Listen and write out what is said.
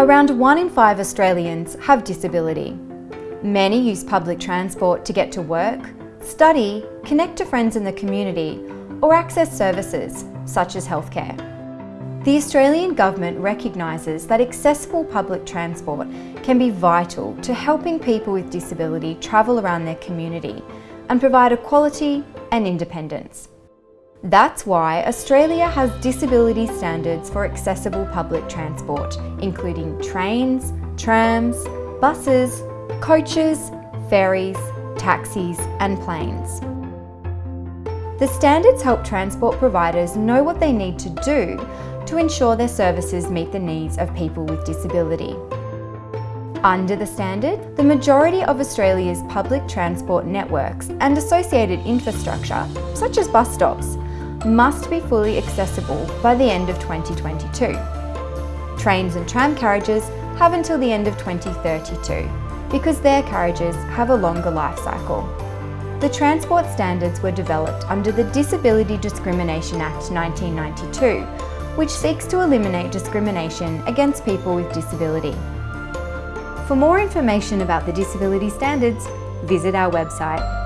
Around one in five Australians have disability. Many use public transport to get to work, study, connect to friends in the community, or access services, such as healthcare. The Australian Government recognises that accessible public transport can be vital to helping people with disability travel around their community and provide equality and independence. That's why Australia has disability standards for accessible public transport, including trains, trams, buses, coaches, ferries, taxis and planes. The standards help transport providers know what they need to do to ensure their services meet the needs of people with disability. Under the standard, the majority of Australia's public transport networks and associated infrastructure, such as bus stops, must be fully accessible by the end of 2022. Trains and tram carriages have until the end of 2032 because their carriages have a longer life cycle. The transport standards were developed under the Disability Discrimination Act 1992, which seeks to eliminate discrimination against people with disability. For more information about the disability standards, visit our website